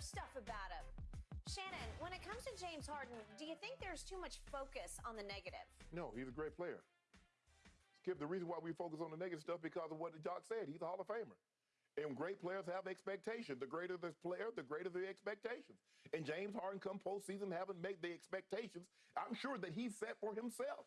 stuff about him. Shannon, when it comes to James Harden, do you think there's too much focus on the negative? No, he's a great player. Skip, the reason why we focus on the negative stuff because of what the Doc said. He's a Hall of Famer. And great players have expectations. The greater the player, the greater the expectations. And James Harden, come postseason, haven't made the expectations. I'm sure that he set for himself.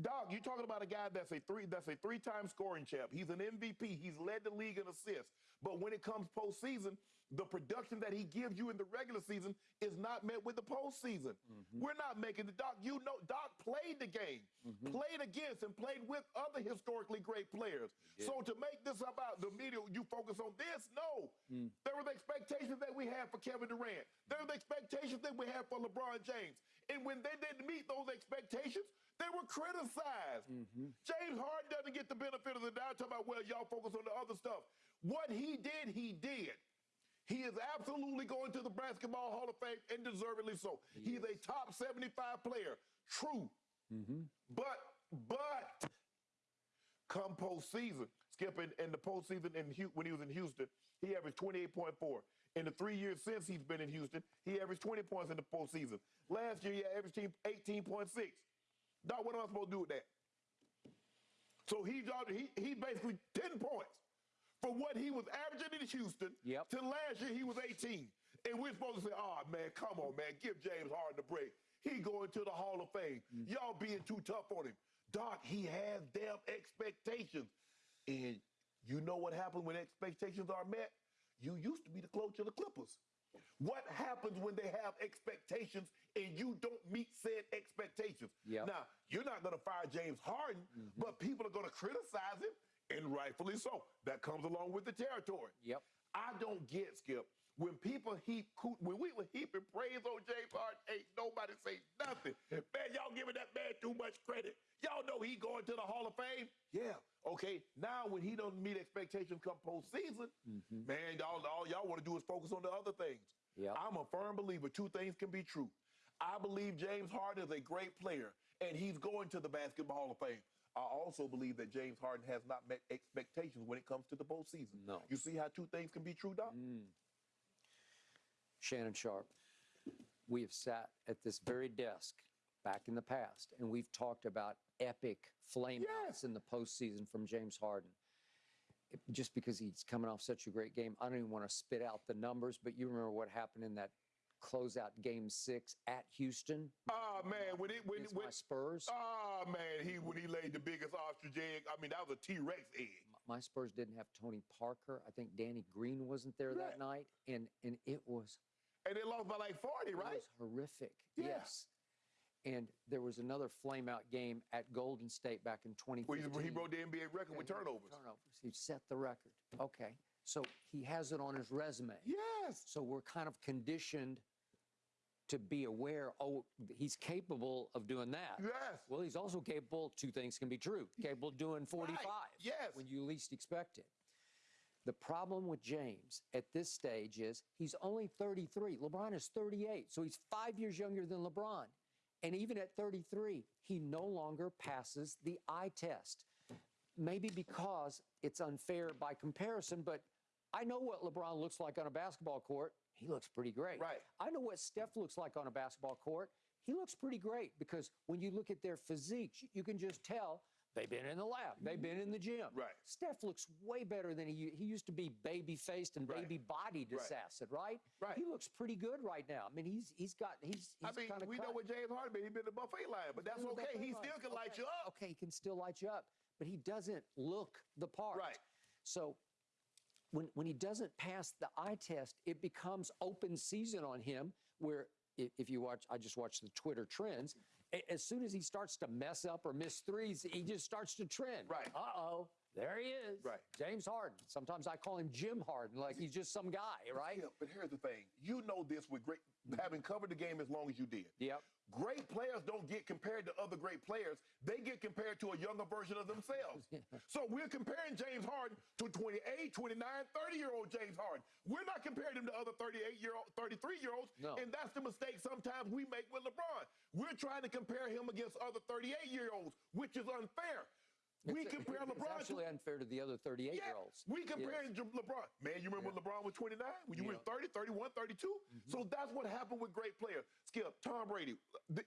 Dog, you're talking about a guy that's a three that's a three-time scoring champ. He's an MVP. He's led the league in assists. But when it comes postseason, the production that he gives you in the regular season is not met with the postseason. Mm-hmm. We're not making the Doc. You know, Doc played the game, mm-hmm. played against and played with other historically great players. So to make this about the media, you focus on this? No. Mm. There were the expectations that we had for Kevin Durant. There were the expectations that we had for LeBron James. And when they didn't meet those expectations, they were criticized. Mm-hmm. James Harden doesn't get the benefit of the doubt. Talking about, well, y'all focus on the other stuff. What he did, he did. He is absolutely going to the Basketball Hall of Fame and deservedly so. He He's is. a top 75 player. True. Mm-hmm. But, but, come postseason, Skip, in, in the postseason in, when he was in Houston, he averaged 28.4. In the three years since he's been in Houston, he averaged 20 points in the postseason. Last year, he averaged 18.6. Dog, what am I supposed to do with that? So he, he, he basically 10 points for what he was averaging in Houston yep. to last year he was 18. And we're supposed to say, oh, man, come on, man, give James Harden a break. He going to the Hall of Fame. Mm-hmm. Y'all being too tough on him. Doc, he has damn expectations. And you know what happens when expectations are met? You used to be the coach of the Clippers. What happens when they have expectations and you don't meet said expectations? Yep. Now, you're not going to fire James Harden, mm-hmm. but people are going to criticize him, and rightfully so. That comes along with the territory. Yep. I don't get, Skip, when people heap, when we were heaping praise on James Harden, ain't nobody say nothing. Man, y'all giving that man too much credit. Y'all know he going to the Hall of Fame? Yeah. Okay, now when he doesn't meet expectations come postseason, mm-hmm. man, y'all, all y'all want to do is focus on the other things. Yep. I'm a firm believer two things can be true. I believe James Harden is a great player, and he's going to the Basketball Hall of Fame. I also believe that James Harden has not met expectations when it comes to the postseason. No. You see how two things can be true, Doc? Mm. Shannon Sharpe, we have sat at this very desk back in the past, and we've talked about epic flameouts yes. in the postseason from James Harden. It, just because he's coming off such a great game, I don't even want to spit out the numbers, but you remember what happened in that closeout game six at Houston. Oh man, uh, when it when, when my Spurs. Oh man, he when he laid the biggest ostrich egg. I mean, that was a T Rex egg. My Spurs didn't have Tony Parker. I think Danny Green wasn't there right. that night, and and it was. And they lost by like forty, right? It was horrific. Yeah. Yes. And there was another flameout game at Golden State back in 2015. Where he broke the NBA record with turnovers. Turnovers. He set the record. Okay. So he has it on his resume. Yes. So we're kind of conditioned to be aware, oh, he's capable of doing that. Yes. Well, he's also capable, two things can be true, capable of doing 45. Right. Yes. When you least expect it. The problem with James at this stage is he's only 33. LeBron is 38, so he's five years younger than LeBron. And even at 33, he no longer passes the eye test. Maybe because it's unfair by comparison, but I know what LeBron looks like on a basketball court he looks pretty great. Right. I know what Steph looks like on a basketball court. He looks pretty great because when you look at their physiques, you can just tell they've been in the lab, they've been in the gym. Right. Steph looks way better than he he used to be baby faced and baby bodied assassin, right. right? He looks pretty good right now. I mean, he's he's got he's. he's I mean, we cut. know what James Harden been. He's been the buffet line, but that's okay. He still can okay. light you up. Okay, he can still light you up, but he doesn't look the part. Right. So when, when he doesn't pass the eye test, it becomes open season on him where if you watch, I just watched the Twitter trends. As soon as he starts to mess up or miss threes, he just starts to trend. Right. Uh oh. There he is. Right. James Harden. Sometimes I call him Jim Harden, like he's just some guy, right? Yeah, but here's the thing. You know this with great having covered the game as long as you did. Yep. Great players don't get compared to other great players. They get compared to a younger version of themselves. so we're comparing James Harden to 28, 29, 30 year old James Harden. We're not comparing him to other 38 year old, 33 year olds. No. And that's the mistake sometimes we make with LeBron. We're trying to compare him against other 38 year olds, which is unfair. We It's- compare it's LeBron actually to unfair to the other 38 yeah, year olds. we compare to LeBron. Man, you remember when LeBron was 29? When you were Yeah. Mm-hmm. 30, 31, 32? So that's what happened with great players. Skip, Tom Brady.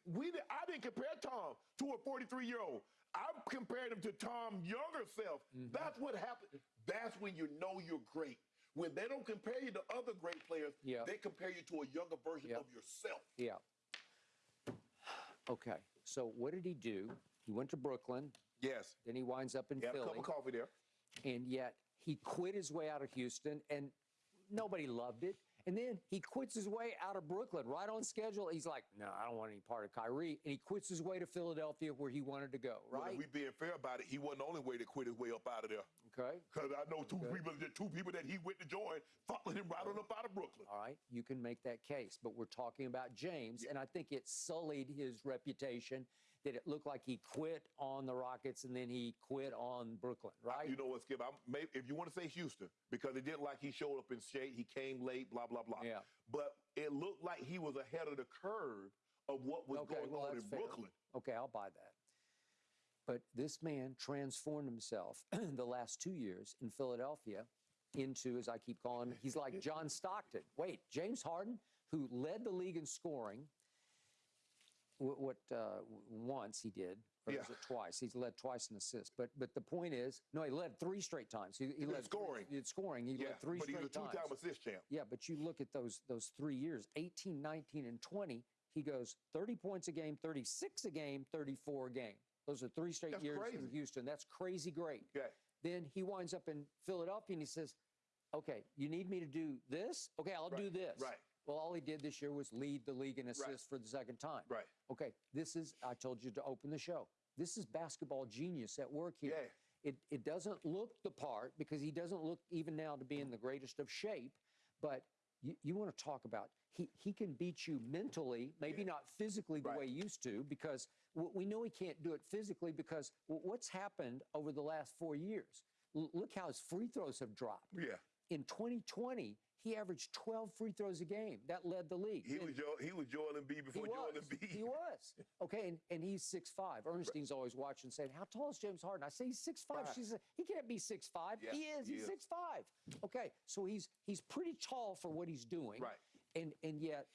We I didn't compare Tom to a 43 year old. I compared him to Tom younger self. Mm-hmm. That's what happened. That's when you know you're great. When they don't compare you to other great players, Yeah. they compare you to a younger version Yeah. of yourself. Yeah. Okay. So what did he do? He went to Brooklyn. Yes. Then he winds up in He had a cup of coffee there. and yet he quit his way out of Houston, and nobody loved it. And then he quits his way out of Brooklyn right on schedule. He's like, no, I don't want any part of Kyrie. And he quits his way to Philadelphia where he wanted to go, Well, right? if we being fair about it, he wasn't the only way to quit his way up out of there. Okay. Because I know two people, the two people that he went to join, followed him right on up out of Brooklyn. All right. You can make that case. But we're talking about James. And I think it sullied his reputation that it looked like he quit on the Rockets and then he quit on Brooklyn, right? You know what, Skip? I'm, maybe, if you want to say Houston, because it didn't like he showed up in shape, he came late, blah blah blah. Yeah. But it looked like he was ahead of the curve of what was okay, going well, on in fair. Brooklyn. Okay, I'll buy that. But this man transformed himself in the last two years in Philadelphia into, as I keep calling him, he's like John Stockton. Wait, James Harden, who led the league in scoring, what, what uh, once he did, or Yeah. was it twice? He's led twice in assists. But but the point is, no, he led three straight times. He, he led scoring. Three, in scoring, he Yeah, led three but he's a two-time assist champ. Yeah, but you look at those those three years, 18, 19, and 20, he goes 30 points a game, 36 a game, 34 a game. Those are three straight That's years in. Houston. That's crazy great. Okay. Then he winds up in Philadelphia and he says, Okay, you need me to do this? Okay, I'll do this. right. Well, all he did this year was lead the league in assists for the second time. Right. Okay, this is, I told you to open the show. This is basketball genius at work here. Yeah. It, it doesn't look the part because he doesn't look even now to be in the greatest of shape, but you, you want to talk about he, he can beat you mentally, maybe not physically the Right. way he used to, because we know he can't do it physically because what's happened over the last four years? L- look how his free throws have dropped. Yeah. In 2020, he averaged 12 free throws a game. That led the league. He And- was Joel, he was Joel Embiid he before was. Joel Embiid. He was. Okay, and, and he's 6'5". Ernestine's always watching saying, How tall is James Harden? I say he's 6'5". Right. She said, He can't be 6'5". Yeah, he is. he he's is. 6'5". Okay, so he's he's pretty tall for what he's doing. Right. And and yet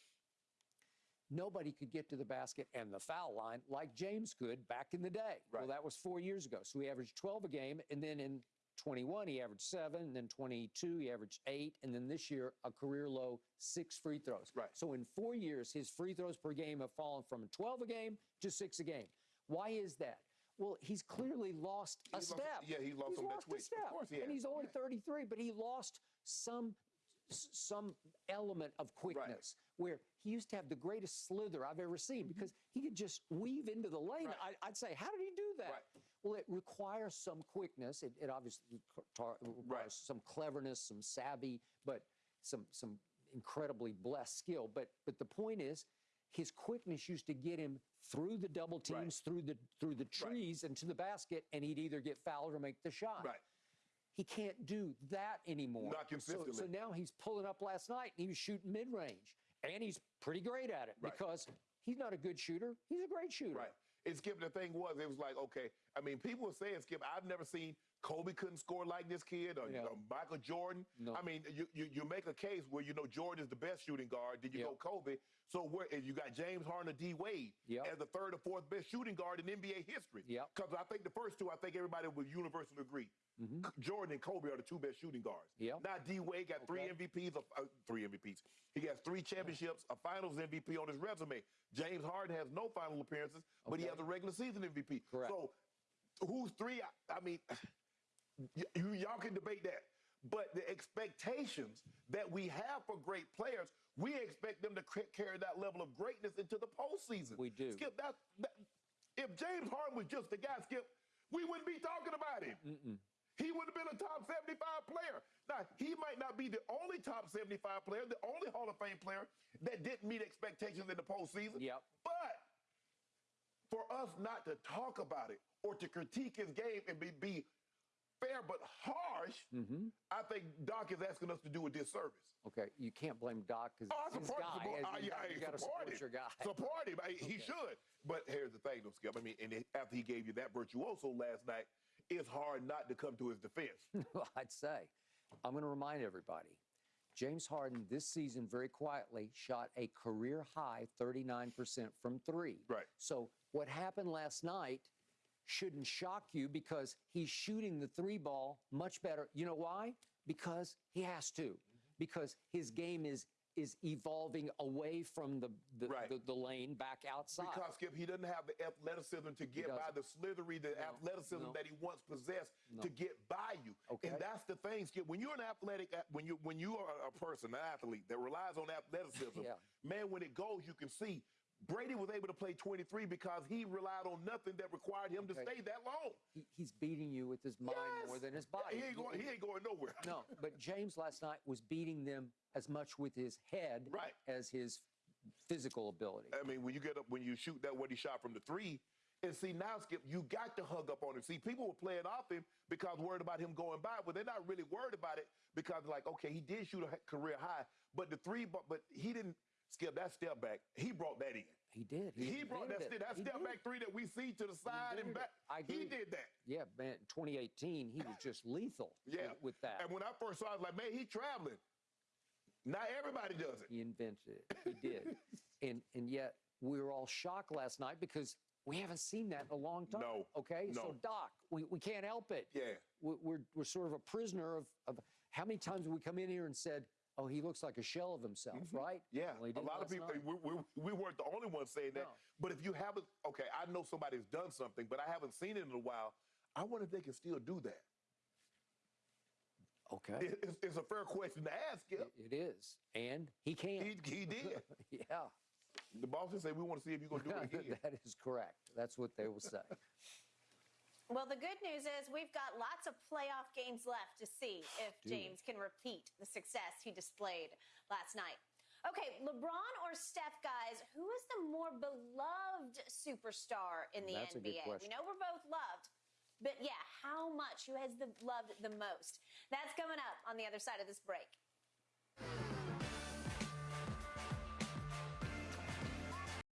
nobody could get to the basket and the foul line like James could back in the day. Right. Well, that was four years ago. So he averaged 12 a game, and then in 21 he averaged seven, and then 22 he averaged eight, and then this year a career low six free throws. Right. So in four years, his free throws per game have fallen from 12 a game to six a game. Why is that? Well, he's clearly lost a lost- step. yeah, he lost he's lost a twitch. Of step. course he and he's only Yeah. 33, but he lost some some element of quickness where he used to have the greatest slither I've ever seen because he could just weave into the lane. Mm-hmm. Right. I, I'd say, how did he do that? Right. Well, it requires some quickness. It, it obviously requires some cleverness, some savvy, but some some incredibly blessed skill. But but the point is, his quickness used to get him through the double Right. teams, through the through the trees, and to the basket, and he'd either get fouled or make the shot. Right. He can't do that anymore. Not So- So, now he's pulling up last night and he was shooting mid range. And he's pretty great at it Right. because he's not a good shooter. He's a great shooter. Right. And Skip, the thing was, it was like, okay, I mean, people were saying, Skip, I've never seen Kobe couldn't score like this kid or, Yeah. or Michael Jordan. No. I mean, you, you you make a case where you know Jordan is the best shooting guard, then you Yep. go Kobe. So where if you got James Harden or D Wade Yep. as the third or fourth best shooting guard in NBA history. Yep. Because I think the first two, I think everybody would universally agree. Mhm. Jordan and Kobe are the two best shooting guards. Yep. Now D Wade got three Okay. MVPs, of, uh, three MVPs. He has three championships, a Finals MVP on his resume. James Harden has no final appearances, but he has a regular season MVP. Correct. So who's three? I, I mean, you, y'all can debate that. But the expectations that we have for great players, we expect them to c- carry that level of greatness into the postseason. We do. Skip, that, that if James Harden was just the guy, Skip, we wouldn't be talking about him. Mm-mm. He would have been a top 75 player. Now, he might not be the only top 75 player, the only Hall of Fame player that didn't meet expectations in the postseason. Yep. But for us not to talk about it or to critique his game and be, be fair but harsh, hmm I think Doc is asking us to do a disservice. Okay, you can't blame Doc because Oh, I his guy. support, As uh, you, yeah, you got to support your guy. Support him. Hey, He should. But here's the thing, though, Skip. I mean, and it- after he gave you that virtuoso last night, it's hard not to come to his defense. I'd say. I'm going to remind everybody James Harden this season, very quietly, shot a career high 39% from three. Right. So, what happened last night shouldn't shock you because he's shooting the three ball much better. You know why? Because he has to, because his game is. Is evolving away from the the, Right. the, the lane back outside. Because Skip, he doesn't have the athleticism to get by the slithery, the athleticism no. that he once possessed No. to get by you. Okay. And that's the thing, Skip. When you're an athletic, when you when you are a person, an athlete that relies on athleticism, Yeah. man, when it goes, you can see. Brady was able to play 23 because he relied on nothing that required him to stay that long. he, he's beating you with his mind Yes. more than his body. He ain't going. He ain't going nowhere. No, but James last night was beating them as much with his head Right. as his physical ability. I mean, when you get up, when you shoot that what he shot from the three, and see now, Skip, you got to hug up on him. See, people were playing off him because worried about him going by, but they're not really worried about it because like, okay, he did shoot a career high, but the three, but, but he didn't. Skip that step back. He brought that in. He did. He, brought that, step, that. He step did. back three that we see to the side and back. I He did that. Yeah, man. 2018, he was just lethal. Yeah. with, with that. And when I first saw it, I was like, man, he's traveling. Not everybody does it. He invented it. He did. and and yet we were all shocked last night because we haven't seen that in a long time. No, Okay. no. So Doc, we, we can't help it. Yeah. We- We're we're sort of a prisoner of, of how many times have we come in here and said, "Oh, he looks like a shell of himself," right? Mm-hmm. Yeah, Well, a lot of people. We, we, we weren't the only ones saying that. No. But if you haven't, okay, I know somebody's done something, but I haven't seen it in a while. I wonder if they can still do that. Okay. It- it's, it's a fair question to ask. Skip. It- it is, and he can. He, he did. yeah, The Boston said we want to see if you're gonna do it again. that is correct. That's what they will say. Well, the good news is we've got lots of playoff games left to see if Do we? James can repeat the success he displayed last night. Okay, LeBron or Steph, guys, who is the more beloved superstar in the That's NBA? We know we're both loved, but yeah, how much? Who has the loved the most? That's coming up on the other side of this break.